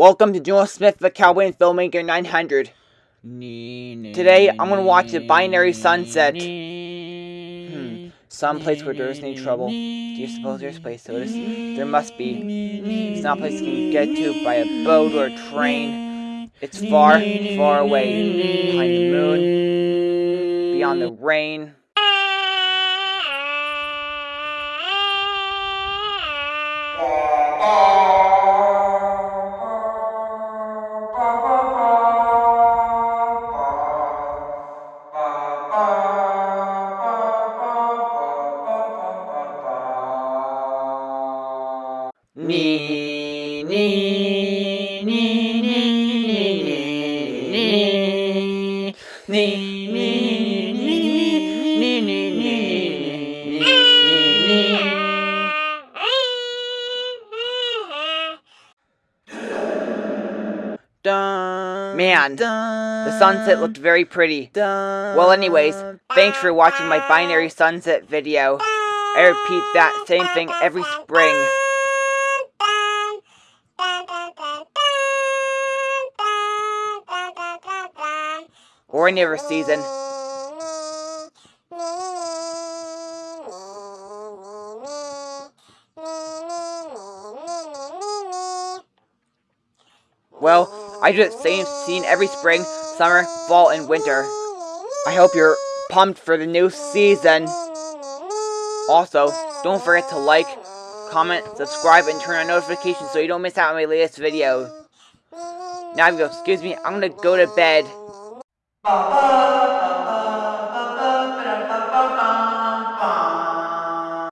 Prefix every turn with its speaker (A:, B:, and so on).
A: Welcome to Joel Smith, the Cowboy and Filmmaker 900. Today, I'm gonna watch the binary sunset. Hmm. Some place where there isn't any trouble. Do you suppose there's a place to this? There must be. It's not a place you can get to by a boat or a train. It's far, far away. Behind the moon. Beyond the rain. Nee, nee, nee, nee, nee, nee, Man, the sunset looked very pretty. Well anyways, thanks for watching my binary sunset video. I repeat that same thing every spring. Or any other season. Well, I do the same scene every spring, summer, fall, and winter. I hope you're pumped for the new season. Also, don't forget to like, comment, subscribe, and turn on notifications so you don't miss out on my latest video. Now, excuse me, I'm gonna go to bed. 宝宝。